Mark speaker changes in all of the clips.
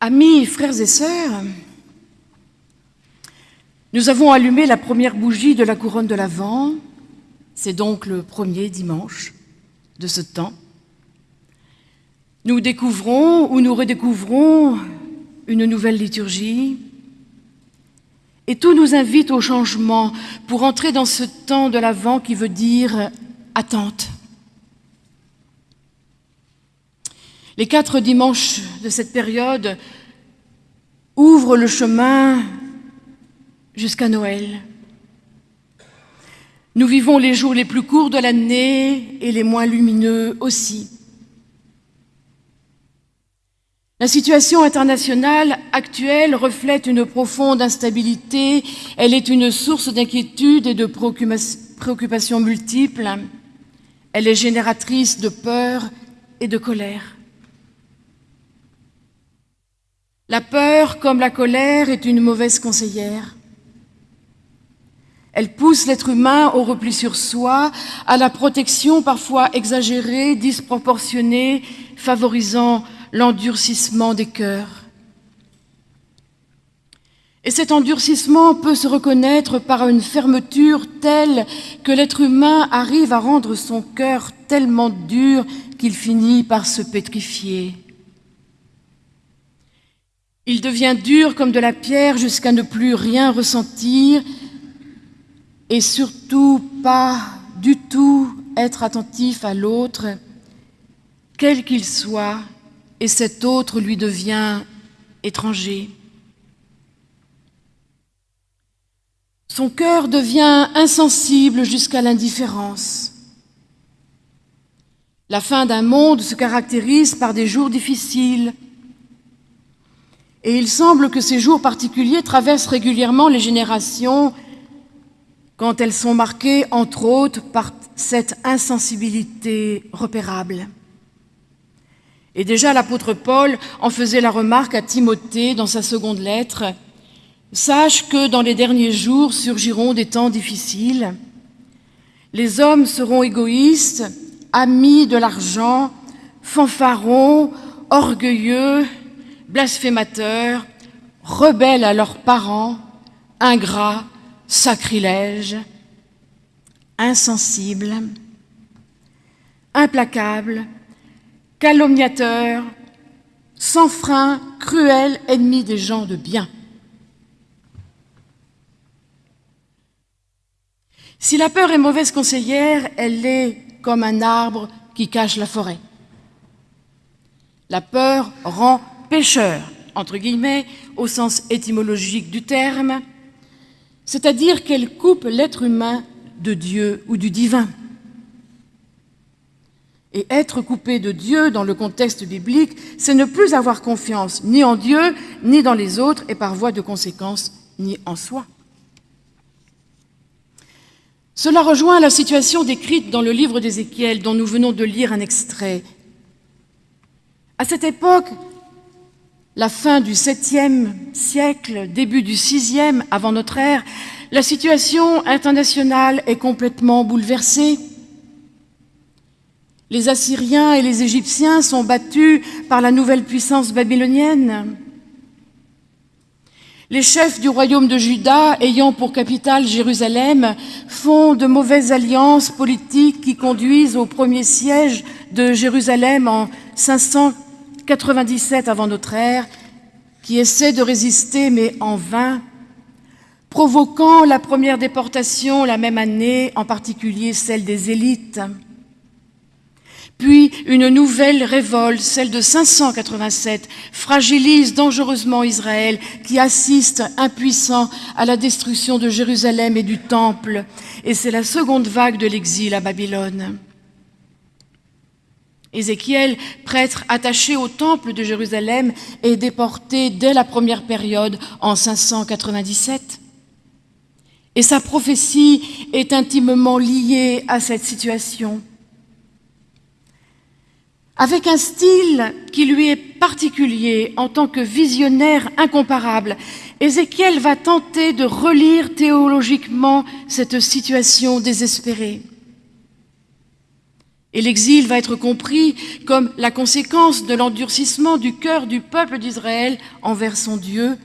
Speaker 1: Amis, frères et sœurs, nous avons allumé la première bougie de la couronne de l'Avent. C'est donc le premier dimanche de ce temps. Nous découvrons ou nous redécouvrons une nouvelle liturgie et tout nous invite au changement pour entrer dans ce temps de l'Avent qui veut dire attente. Les quatre dimanches de cette période ouvrent le chemin jusqu'à Noël. Nous vivons les jours les plus courts de l'année et les moins lumineux aussi. La situation internationale actuelle reflète une profonde instabilité, elle est une source d'inquiétude et de préoccupations multiples, elle est génératrice de peur et de colère. La peur, comme la colère, est une mauvaise conseillère. Elle pousse l'être humain au repli sur soi, à la protection parfois exagérée, disproportionnée, favorisant l'endurcissement des cœurs. Et cet endurcissement peut se reconnaître par une fermeture telle que l'être humain arrive à rendre son cœur tellement dur qu'il finit par se pétrifier. Il devient dur comme de la pierre jusqu'à ne plus rien ressentir et surtout pas du tout être attentif à l'autre, quel qu'il soit, et cet autre lui devient étranger. Son cœur devient insensible jusqu'à l'indifférence. La fin d'un monde se caractérise par des jours difficiles, et il semble que ces jours particuliers traversent régulièrement les générations quand elles sont marquées, entre autres, par cette insensibilité repérable. Et déjà l'apôtre Paul en faisait la remarque à Timothée dans sa seconde lettre. Sache que dans les derniers jours surgiront des temps difficiles. Les hommes seront égoïstes, amis de l'argent, fanfarons, orgueilleux, blasphémateurs, rebelles à leurs parents, ingrats, sacrilèges, insensibles, implacables, calomniateurs, sans frein, cruels, ennemis des gens de bien. Si la peur est mauvaise conseillère, elle est comme un arbre qui cache la forêt. La peur rend pécheur, entre guillemets, au sens étymologique du terme, c'est-à-dire qu'elle coupe l'être humain de Dieu ou du divin. Et être coupé de Dieu dans le contexte biblique, c'est ne plus avoir confiance ni en Dieu, ni dans les autres, et par voie de conséquence, ni en soi. Cela rejoint la situation décrite dans le livre d'Ézéchiel, dont nous venons de lire un extrait. À cette époque, la fin du 7e siècle, début du 6e avant notre ère, la situation internationale est complètement bouleversée. Les Assyriens et les Égyptiens sont battus par la nouvelle puissance babylonienne. Les chefs du royaume de Juda, ayant pour capitale Jérusalem, font de mauvaises alliances politiques qui conduisent au premier siège de Jérusalem en 500 97 avant notre ère, qui essaie de résister mais en vain, provoquant la première déportation la même année, en particulier celle des élites. Puis une nouvelle révolte, celle de 587, fragilise dangereusement Israël, qui assiste impuissant à la destruction de Jérusalem et du Temple. Et c'est la seconde vague de l'exil à Babylone. Ézéchiel, prêtre attaché au temple de Jérusalem, est déporté dès la première période en 597. Et sa prophétie est intimement liée à cette situation. Avec un style qui lui est particulier en tant que visionnaire incomparable, Ézéchiel va tenter de relire théologiquement cette situation désespérée. Et l'exil va être compris comme la conséquence de l'endurcissement du cœur du peuple d'Israël envers son Dieu,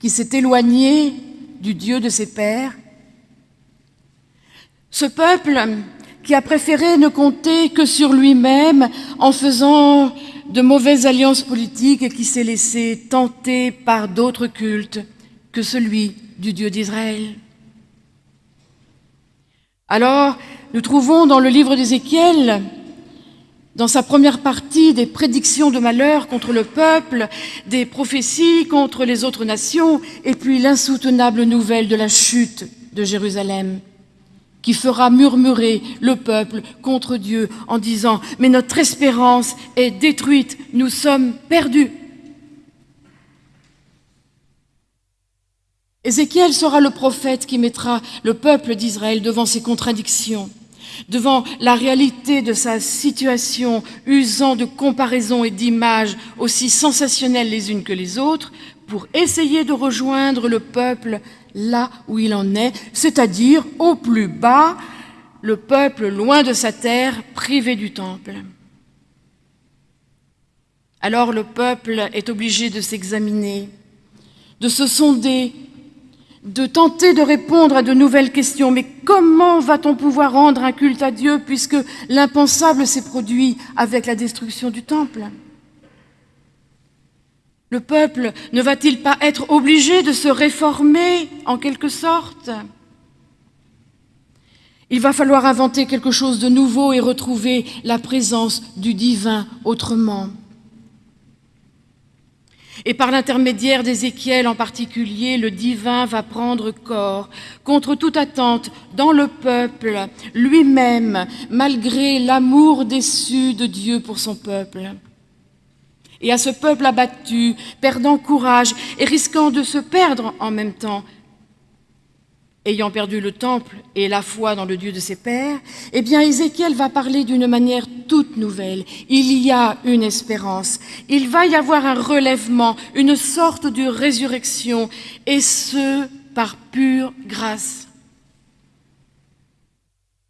Speaker 1: qui s'est éloigné du Dieu de ses pères. Ce peuple qui a préféré ne compter que sur lui-même en faisant de mauvaises alliances politiques et qui s'est laissé tenter par d'autres cultes que celui du Dieu d'Israël. Alors, nous trouvons dans le livre d'Ézéchiel, dans sa première partie, des prédictions de malheur contre le peuple, des prophéties contre les autres nations, et puis l'insoutenable nouvelle de la chute de Jérusalem qui fera murmurer le peuple contre Dieu en disant « Mais notre espérance est détruite, nous sommes perdus ». Ézéchiel sera le prophète qui mettra le peuple d'Israël devant ses contradictions, devant la réalité de sa situation, usant de comparaisons et d'images aussi sensationnelles les unes que les autres, pour essayer de rejoindre le peuple là où il en est, c'est-à-dire au plus bas, le peuple loin de sa terre, privé du temple. Alors le peuple est obligé de s'examiner, de se sonder, de tenter de répondre à de nouvelles questions. Mais comment va-t-on pouvoir rendre un culte à Dieu puisque l'impensable s'est produit avec la destruction du temple? Le peuple ne va-t-il pas être obligé de se réformer en quelque sorte? Il va falloir inventer quelque chose de nouveau et retrouver la présence du divin autrement. Et par l'intermédiaire d'Ézéchiel en particulier, le divin va prendre corps contre toute attente dans le peuple lui-même, malgré l'amour déçu de Dieu pour son peuple. Et à ce peuple abattu, perdant courage et risquant de se perdre en même temps, ayant perdu le temple et la foi dans le Dieu de ses pères, eh bien Ézéchiel va parler d'une manière toute nouvelle. Il y a une espérance, il va y avoir un relèvement, une sorte de résurrection, et ce, par pure grâce.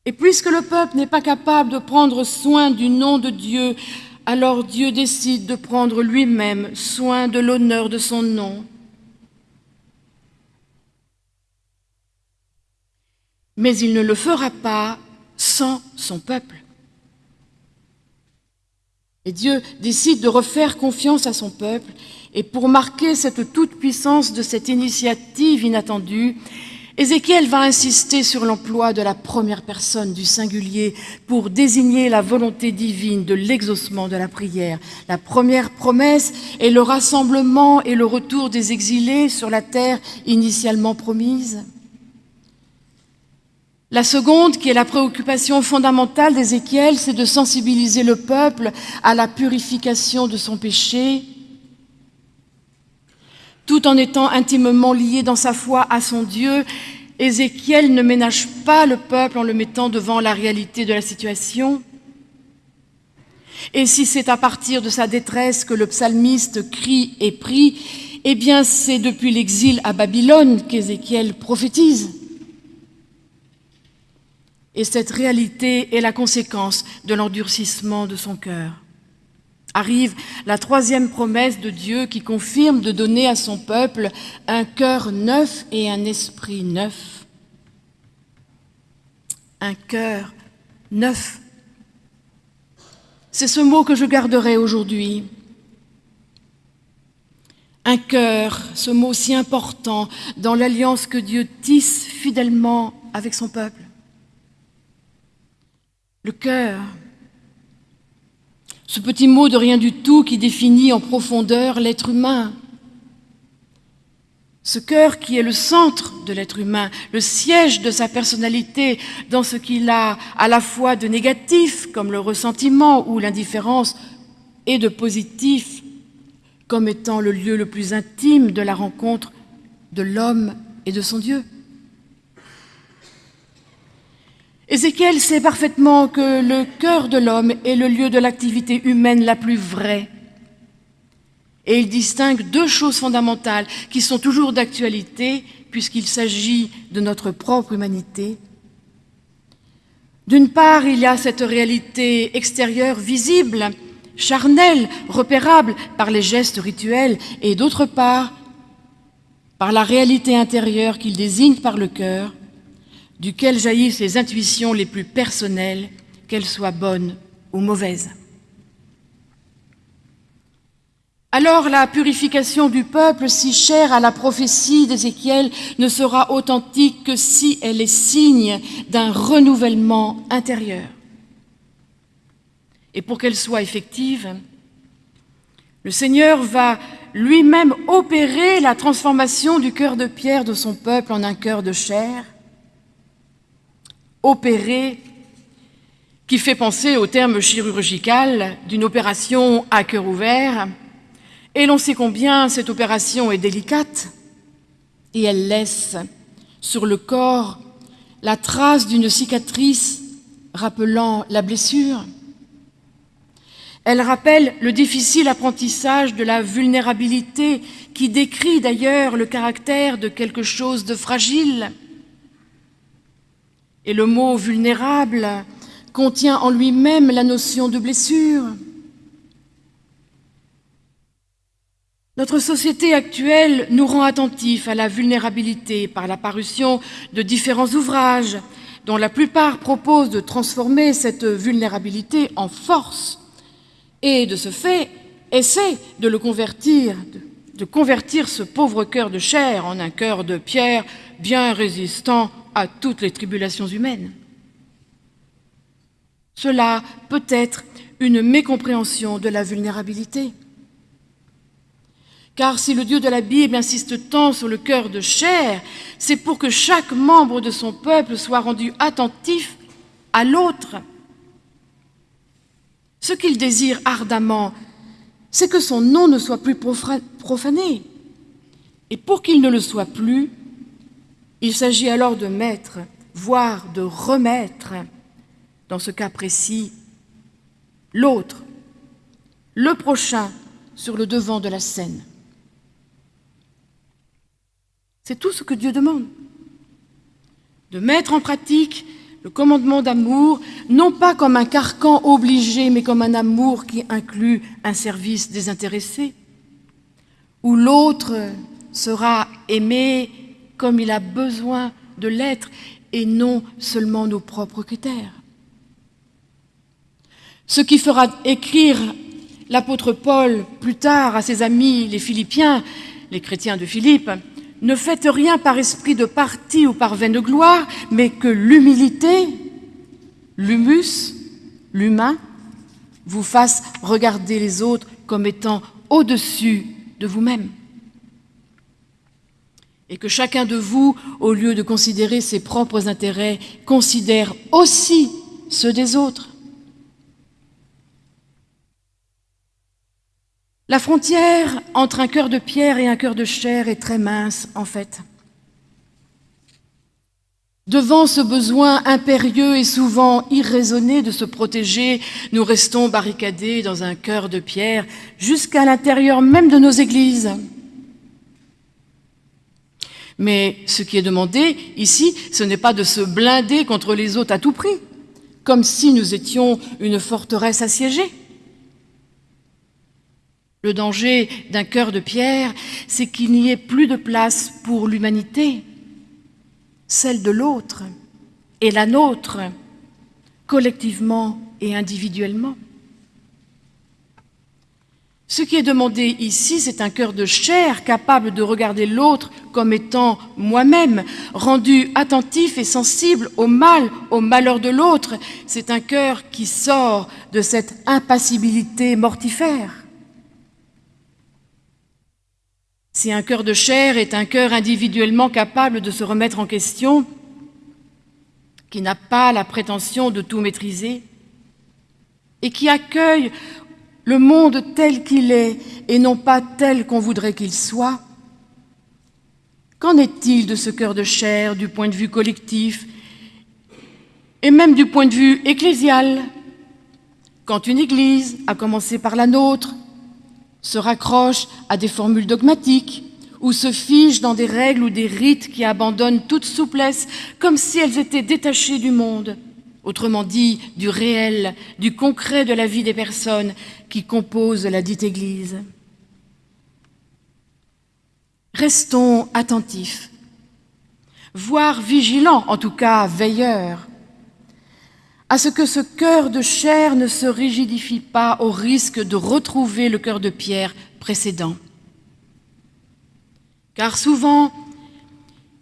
Speaker 1: Et puisque le peuple n'est pas capable de prendre soin du nom de Dieu alors Dieu décide de prendre lui-même soin de l'honneur de son nom. Mais il ne le fera pas sans son peuple. Et Dieu décide de refaire confiance à son peuple, et pour marquer cette toute-puissance de cette initiative inattendue, Ézéchiel va insister sur l'emploi de la première personne du singulier pour désigner la volonté divine de l'exaucement de la prière. La première promesse est le rassemblement et le retour des exilés sur la terre initialement promise. La seconde, qui est la préoccupation fondamentale d'Ézéchiel, c'est de sensibiliser le peuple à la purification de son péché tout en étant intimement lié dans sa foi à son Dieu, Ézéchiel ne ménage pas le peuple en le mettant devant la réalité de la situation. Et si c'est à partir de sa détresse que le psalmiste crie et prie, eh bien c'est depuis l'exil à Babylone qu'Ézéchiel prophétise. Et cette réalité est la conséquence de l'endurcissement de son cœur arrive la troisième promesse de Dieu qui confirme de donner à son peuple un cœur neuf et un esprit neuf. Un cœur neuf. C'est ce mot que je garderai aujourd'hui. Un cœur, ce mot si important dans l'alliance que Dieu tisse fidèlement avec son peuple. Le cœur, ce petit mot de rien du tout qui définit en profondeur l'être humain. Ce cœur qui est le centre de l'être humain, le siège de sa personnalité, dans ce qu'il a à la fois de négatif, comme le ressentiment ou l'indifférence, et de positif, comme étant le lieu le plus intime de la rencontre de l'homme et de son Dieu. Ézéchiel sait parfaitement que le cœur de l'homme est le lieu de l'activité humaine la plus vraie. Et il distingue deux choses fondamentales qui sont toujours d'actualité puisqu'il s'agit de notre propre humanité. D'une part, il y a cette réalité extérieure visible, charnelle, repérable par les gestes rituels, et d'autre part, par la réalité intérieure qu'il désigne par le cœur, duquel jaillissent les intuitions les plus personnelles, qu'elles soient bonnes ou mauvaises. Alors la purification du peuple, si chère à la prophétie d'Ézéchiel, ne sera authentique que si elle est signe d'un renouvellement intérieur. Et pour qu'elle soit effective, le Seigneur va lui-même opérer la transformation du cœur de pierre de son peuple en un cœur de chair, opérer qui fait penser au terme chirurgical d'une opération à cœur ouvert, et l'on sait combien cette opération est délicate et elle laisse sur le corps la trace d'une cicatrice rappelant la blessure. Elle rappelle le difficile apprentissage de la vulnérabilité qui décrit d'ailleurs le caractère de quelque chose de fragile. Et le mot vulnérable contient en lui-même la notion de blessure. Notre société actuelle nous rend attentifs à la vulnérabilité par la parution de différents ouvrages dont la plupart proposent de transformer cette vulnérabilité en force et, de ce fait, essaient de le convertir, de convertir ce pauvre cœur de chair en un cœur de pierre bien résistant à toutes les tribulations humaines. Cela peut être une mécompréhension de la vulnérabilité. Car si le Dieu de la Bible insiste tant sur le cœur de chair, c'est pour que chaque membre de son peuple soit rendu attentif à l'autre. Ce qu'il désire ardemment, c'est que son nom ne soit plus profané. Et pour qu'il ne le soit plus, il s'agit alors de mettre, voire de remettre, dans ce cas précis, l'autre, le prochain, sur le devant de la scène. C'est tout ce que Dieu demande. De mettre en pratique le commandement d'amour, non pas comme un carcan obligé, mais comme un amour qui inclut un service désintéressé, où l'autre sera aimé comme il a besoin de l'être et non seulement nos propres critères. Ce qui fera écrire l'apôtre Paul plus tard à ses amis les Philippiens, les chrétiens de Philippe, ne faites rien par esprit de parti ou par vaine gloire, mais que l'humilité, l'humus, l'humain, vous fasse regarder les autres comme étant au-dessus de vous-même. Et que chacun de vous, au lieu de considérer ses propres intérêts, considère aussi ceux des autres. La frontière entre un cœur de pierre et un cœur de chair est très mince, en fait. Devant ce besoin impérieux et souvent irraisonné de se protéger, nous restons barricadés dans un cœur de pierre jusqu'à l'intérieur même de nos églises. Mais ce qui est demandé ici, ce n'est pas de se blinder contre les autres à tout prix, comme si nous étions une forteresse assiégée. Le danger d'un cœur de pierre, c'est qu'il n'y ait plus de place pour l'humanité, celle de l'autre et la nôtre, collectivement et individuellement. Ce qui est demandé ici, c'est un cœur de chair capable de regarder l'autre comme étant moi-même, rendu attentif et sensible au mal, au malheur de l'autre. C'est un cœur qui sort de cette impassibilité mortifère. Si un cœur de chair est un cœur individuellement capable de se remettre en question, qui n'a pas la prétention de tout maîtriser, et qui accueille le monde tel qu'il est et non pas tel qu'on voudrait qu'il soit, qu'en est-il de ce cœur de chair du point de vue collectif et même du point de vue ecclésial? Quand une Église, à commencer par la nôtre, se raccroche à des formules dogmatiques ou se fige dans des règles ou des rites qui abandonnent toute souplesse comme si elles étaient détachées du monde autrement dit du réel, du concret de la vie des personnes qui composent la dite Église. Restons attentifs, voire vigilants, en tout cas veilleurs, à ce que ce cœur de chair ne se rigidifie pas au risque de retrouver le cœur de pierre précédent. Car souvent,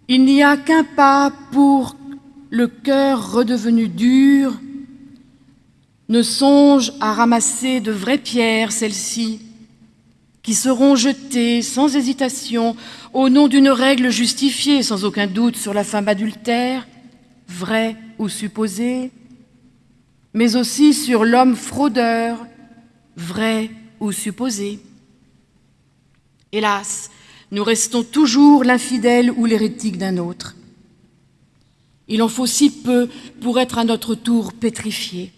Speaker 1: il n'y a qu'un pas pour le cœur redevenu dur ne songe à ramasser de vraies pierres, celles-ci, qui seront jetées sans hésitation au nom d'une règle justifiée sans aucun doute sur la femme adultère, vraie ou supposée, mais aussi sur l'homme fraudeur, vrai ou supposé. Hélas, nous restons toujours l'infidèle ou l'hérétique d'un autre. Il en faut si peu pour être à notre tour pétrifié.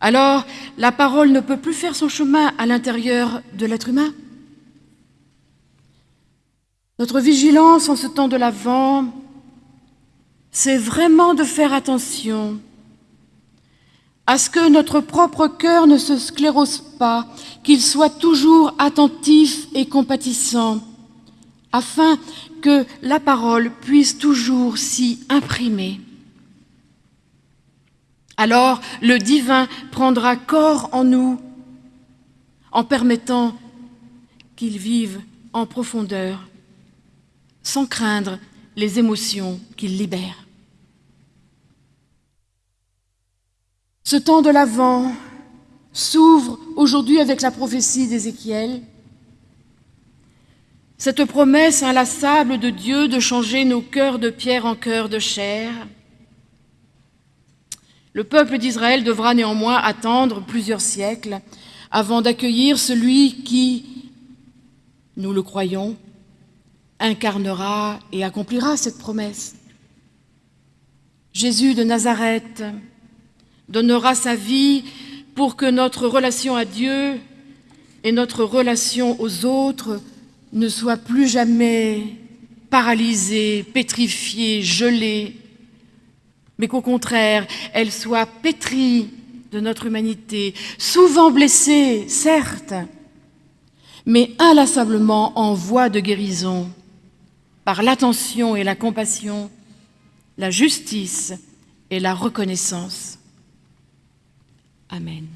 Speaker 1: Alors, la parole ne peut plus faire son chemin à l'intérieur de l'être humain. Notre vigilance en ce temps de l'Avent, c'est vraiment de faire attention à ce que notre propre cœur ne se sclérose pas, qu'il soit toujours attentif et compatissant, afin que la parole puisse toujours s'y imprimer. Alors le divin prendra corps en nous en permettant qu'il vive en profondeur, sans craindre les émotions qu'il libère. Ce temps de l'Avent s'ouvre aujourd'hui avec la prophétie d'Ézéchiel, cette promesse inlassable de Dieu de changer nos cœurs de pierre en cœurs de chair. Le peuple d'Israël devra néanmoins attendre plusieurs siècles avant d'accueillir celui qui, nous le croyons, incarnera et accomplira cette promesse. Jésus de Nazareth donnera sa vie pour que notre relation à Dieu et notre relation aux autres ne soit plus jamais paralysée, pétrifiée, gelée, mais qu'au contraire, elle soit pétrie de notre humanité, souvent blessée, certes, mais inlassablement en voie de guérison, par l'attention et la compassion, la justice et la reconnaissance. Amen.